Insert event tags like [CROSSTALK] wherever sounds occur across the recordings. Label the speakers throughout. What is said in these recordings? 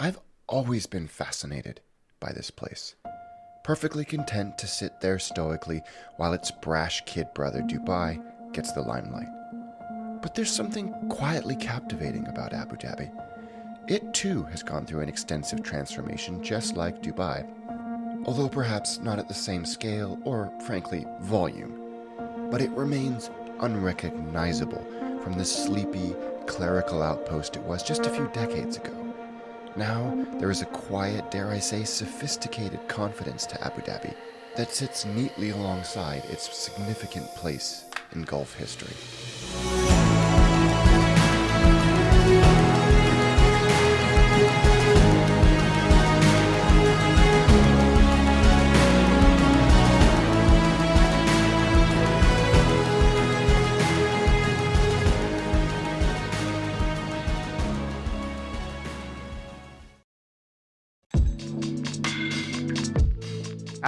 Speaker 1: I've always been fascinated by this place, perfectly content to sit there stoically while its brash kid brother Dubai gets the limelight. But there's something quietly captivating about Abu Dhabi. It too has gone through an extensive transformation just like Dubai, although perhaps not at the same scale or, frankly, volume. But it remains unrecognizable from the sleepy, clerical outpost it was just a few decades ago. Now, there is a quiet, dare I say, sophisticated confidence to Abu Dhabi that sits neatly alongside its significant place in Gulf history.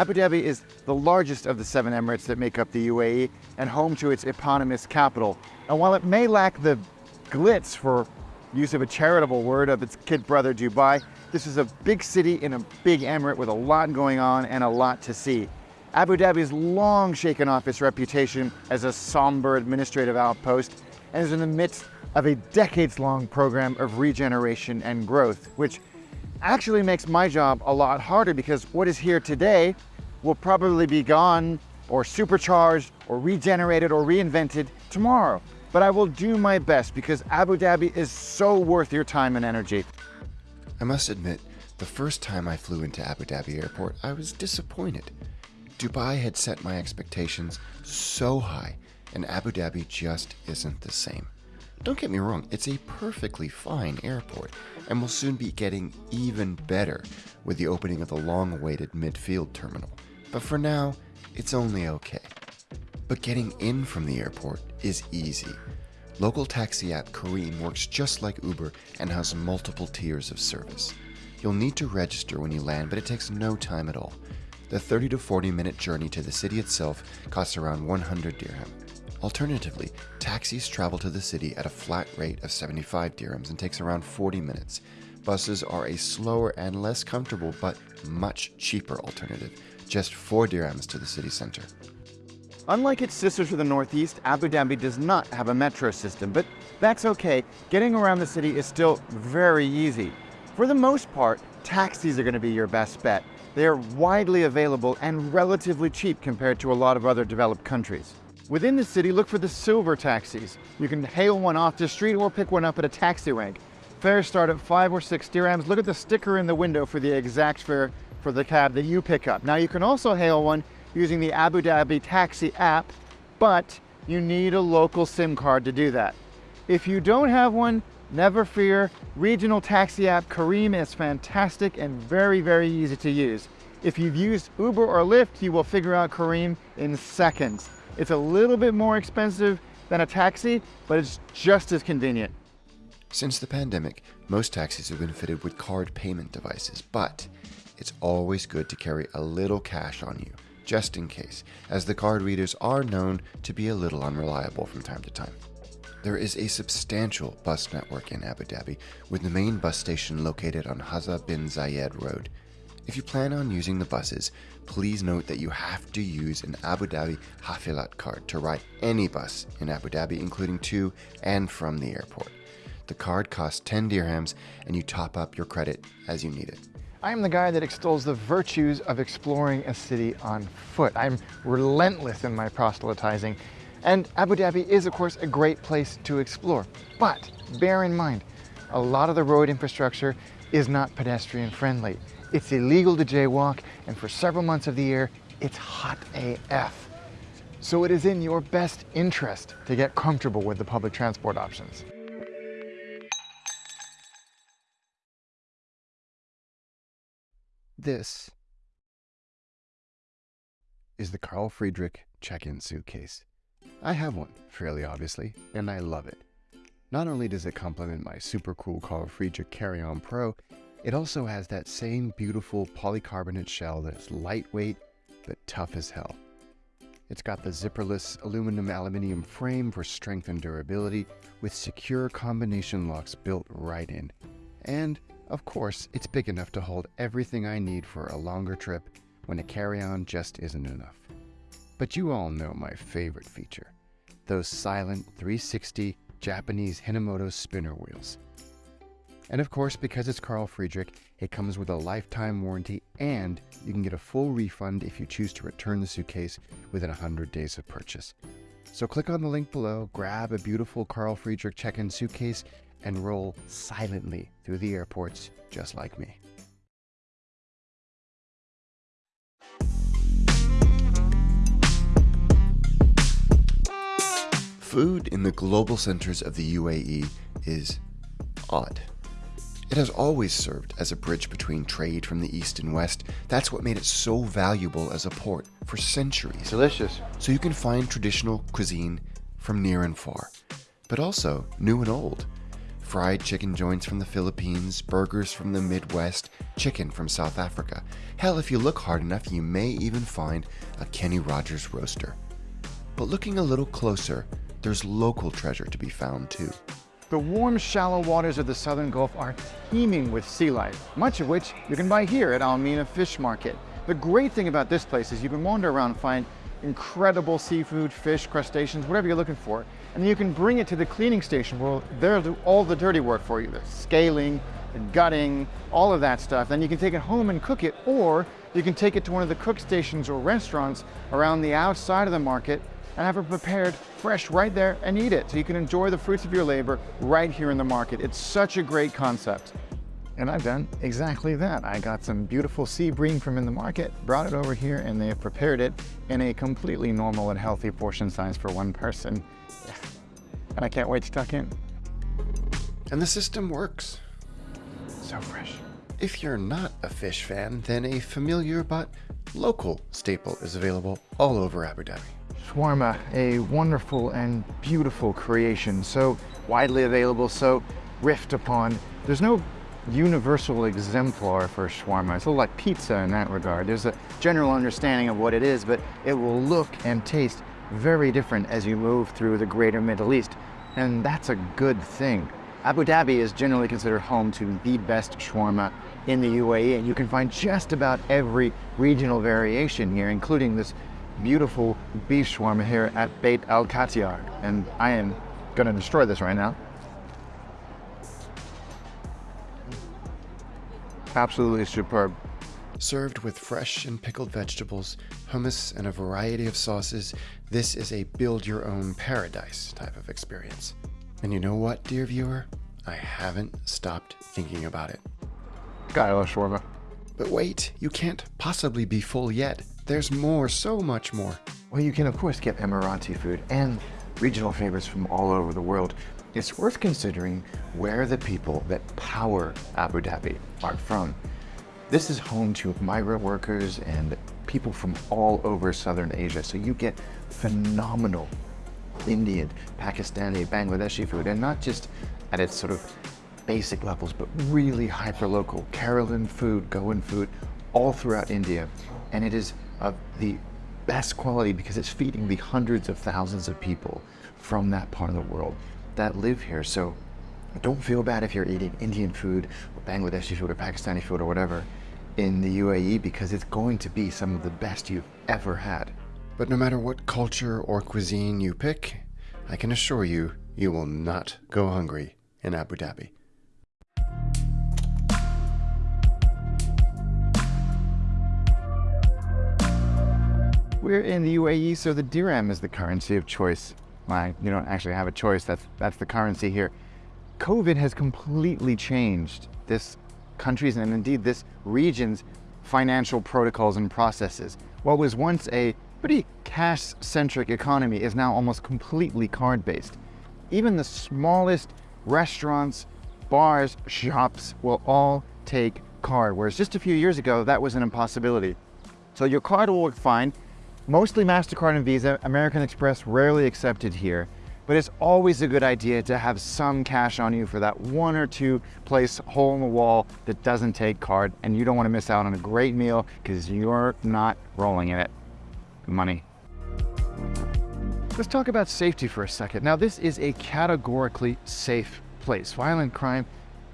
Speaker 2: Abu Dhabi is the largest of the seven emirates that make up the UAE and home to its eponymous capital. And while it may lack the glitz, for use of a charitable word, of its kid brother Dubai, this is a big city in a big emirate with a lot going on and a lot to see. Abu Dhabi has long shaken off its reputation as a somber administrative outpost and is in the midst of a decades-long program of regeneration and growth, which actually makes my job a lot harder because what is here today will probably be gone or supercharged or regenerated or reinvented tomorrow. But I will do my best because Abu Dhabi is so worth your time and energy.
Speaker 1: I must admit, the first time I flew into Abu Dhabi airport, I was disappointed. Dubai had set my expectations so high, and Abu Dhabi just isn't the same. Don't get me wrong, it's a perfectly fine airport, and will soon be getting even better with the opening of the long awaited midfield terminal. But for now, it's only okay. But getting in from the airport is easy. Local taxi app Careem works just like Uber and has multiple tiers of service. You'll need to register when you land, but it takes no time at all. The 30 to 40 minute journey to the city itself costs around 100 dirham. Alternatively, taxis travel to the city at a flat rate of 75 dirhams and takes around 40 minutes. Buses are a slower and less comfortable but much cheaper alternative, just 4 dirhams to the city center.
Speaker 2: Unlike its sisters to the northeast, Abu Dhabi does not have a metro system, but that's okay. Getting around the city is still very easy. For the most part, taxis are going to be your best bet. They are widely available and relatively cheap compared to a lot of other developed countries. Within the city, look for the silver taxis. You can hail one off the street or pick one up at a taxi rank. Fares start at five or six dirhams. Look at the sticker in the window for the exact fare for the cab that you pick up. Now you can also hail one using the Abu Dhabi taxi app, but you need a local SIM card to do that. If you don't have one, never fear. Regional taxi app Careem is fantastic and very, very easy to use. If you've used Uber or Lyft, you will figure out Careem in seconds. It's a little bit more expensive than a taxi, but it's just as convenient.
Speaker 1: Since the pandemic, most taxis have been fitted with card payment devices, but it's always good to carry a little cash on you, just in case, as the card readers are known to be a little unreliable from time to time. There is a substantial bus network in Abu Dhabi, with the main bus station located on Hazza bin Zayed Road. If you plan on using the buses, please note that you have to use an Abu Dhabi Hafilat card to ride any bus in Abu Dhabi, including to and from the airport. The card costs 10 dirhams and you top up your credit as you need it.
Speaker 2: I am the guy that extols the virtues of exploring a city on foot. I'm relentless in my proselytizing. And Abu Dhabi is, of course, a great place to explore. But bear in mind, a lot of the road infrastructure is not pedestrian friendly. It's illegal to jaywalk, and for several months of the year, it's hot AF. So it is in your best interest to get comfortable with the public transport options.
Speaker 1: This is the Carl Friedrich check-in suitcase. I have one, fairly obviously, and I love it. Not only does it complement my super cool Carl Friedrich Carry-On Pro, it also has that same beautiful polycarbonate shell that's lightweight but tough as hell. It's got the zipperless aluminum aluminium frame for strength and durability with secure combination locks built right in. And Of course, it's big enough to hold everything I need for a longer trip when a carry on just isn't enough. But you all know my favorite feature those silent 360 Japanese Hinomoto spinner wheels. And of course, because it's Carl Friedrich, it comes with a lifetime warranty and you can get a full refund if you choose to return the suitcase within 100 days of purchase. So click on the link below, grab a beautiful Carl Friedrich check-in suitcase, and roll silently through the airports just like me. Food in the global centers of the UAE is odd. It has always served as a bridge between trade from the east and west. That's what made it so valuable as a port for centuries.
Speaker 2: Delicious.
Speaker 1: So you can find traditional cuisine from near and far, but also new and old. Fried chicken joints from the Philippines, burgers from the Midwest, chicken from South Africa. Hell, if you look hard enough, you may even find a Kenny Rogers roaster. But looking a little closer, there's local treasure to be found too.
Speaker 2: The warm, shallow waters of the southern Gulf are teeming with sea life, much of which you can buy here at Al Mina Fish Market. The great thing about this place is you can wander around and find incredible seafood, fish, crustaceans, whatever you're looking for. And then you can bring it to the cleaning station where they'll do all the dirty work for you, the scaling, gutting, all of that stuff. Then you can take it home and cook it, or you can take it to one of the cook stations or restaurants around the outside of the market and have it prepared fresh right there and eat it. So you can enjoy the fruits of your labor right here in the market. It's such a great concept. And I've done exactly that. I got some beautiful sea bream from in the market, brought it over here, and they have prepared it in a completely normal and healthy portion size for one person. [SIGHS] And I can't wait to tuck in.
Speaker 1: And the system works.
Speaker 2: So fresh.
Speaker 1: If you're not a fish fan, then a familiar but local staple is available all over Abu Dhabi.
Speaker 2: Shawarma, a wonderful and beautiful creation, so widely available, so riffed upon. There's no universal exemplar for shawarma. It's a little like pizza in that regard. There's a general understanding of what it is, but it will look and taste very different as you move through the greater Middle East, and that's a good thing. Abu Dhabi is generally considered home to the best shawarma in the UAE, and you can find just about every regional variation here, including this beautiful beef shawarma here at Beit Al Katiar. And I am gonna destroy this right now. Absolutely superb.
Speaker 1: Served with fresh and pickled vegetables, hummus, and a variety of sauces, this is a build your own paradise type of experience. And you know what, dear viewer? I haven't stopped thinking about it.
Speaker 2: God, I love shawarma.
Speaker 1: But wait, you can't possibly be full yet. There's more, so much more.
Speaker 2: Well, you can of course get Emirati food and regional favorites from all over the world. It's worth considering where the people that power Abu Dhabi are from. This is home to migrant workers and people from all over Southern Asia. So you get phenomenal Indian, Pakistani, Bangladeshi food, and not just at its sort of basic levels, but really hyper-local. Kerala food, Goan food, all throughout India. And it is of the best quality because it's feeding the hundreds of thousands of people from that part of the world that live here. So don't feel bad if you're eating Indian food or Bangladeshi food or Pakistani food or whatever in the UAE because it's going to be some of the best you've ever had.
Speaker 1: But no matter what culture or cuisine you pick, I can assure you, you will not go hungry in Abu Dhabi.
Speaker 2: We're in the UAE, so the dirham is the currency of choice. Well, you don't actually have a choice, that's, that's the currency here. COVID has completely changed this country's and indeed this region's financial protocols and processes. What was once a pretty cash-centric economy is now almost completely card-based. Even the smallest restaurants, bars, shops will all take card, whereas just a few years ago, that was an impossibility. So your card will work fine, Mostly MasterCard and Visa, American Express rarely accepted here, but it's always a good idea to have some cash on you for that one or two place hole in the wall that doesn't take card and you don't want to miss out on a great meal because you're not rolling in it. Money. Let's talk about safety for a second. Now this is a categorically safe place. Violent crime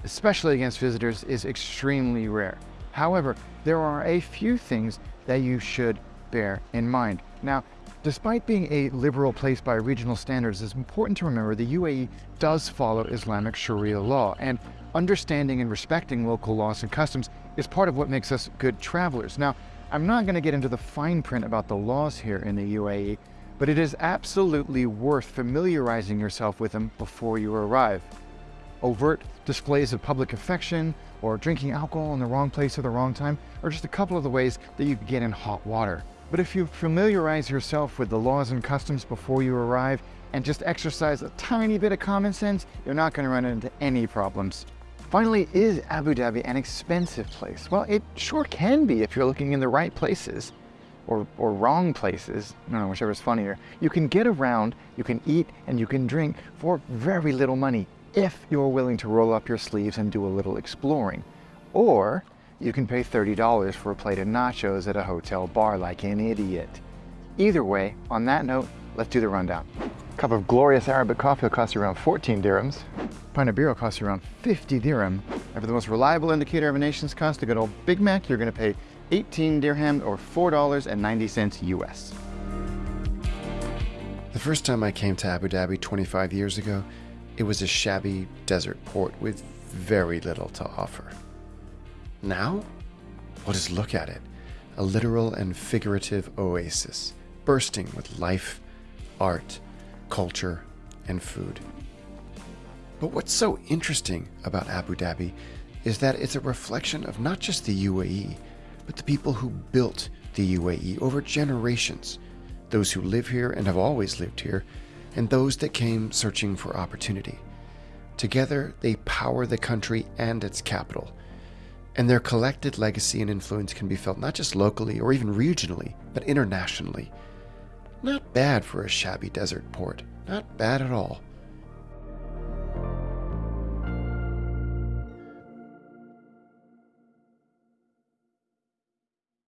Speaker 2: especially against visitors, is extremely rare. However, there are a few things that you should bear in mind. Now, despite being a liberal place by regional standards, it's important to remember the UAE does follow Islamic Sharia law, and understanding and respecting local laws and customs is part of what makes us good travelers. Now, I'm not going to get into the fine print about the laws here in the UAE, but it is absolutely worth familiarizing yourself with them before you arrive. Overt displays of public affection, or drinking alcohol in the wrong place at the wrong time, are just a couple of the ways that you can get in hot water. But if you familiarize yourself with the laws and customs before you arrive and just exercise a tiny bit of common sense, you're not going to run into any problems. Finally, is Abu Dhabi an expensive place? Well, it sure can be if you're looking in the right places or, or wrong places. I don't know, whichever's funnier. You can get around, you can eat, and you can drink for very little money if you're willing to roll up your sleeves and do a little exploring. Or you can pay $30 for a plate of nachos at a hotel bar like an idiot. Either way, on that note, let's do the rundown. A cup of glorious Arabic coffee will cost you around 14 dirhams. A pint of beer will cost you around 50 dirham. And for the most reliable indicator of a nation's cost, a good old Big Mac, you're gonna pay 18 dirham or $4.90 US.
Speaker 1: The first time I came to Abu Dhabi 25 years ago, it was a shabby desert port with very little to offer. Now? Well, just look at it a literal and figurative oasis, bursting with life, art, culture, and food. But what's so interesting about Abu Dhabi is that it's a reflection of not just the UAE, but the people who built the UAE over generations, those who live here and have always lived here, and those that came searching for opportunity. Together, they power the country and its capital and their collected legacy and influence can be felt not just locally or even regionally, but internationally. Not bad for a shabby desert port, not bad at all.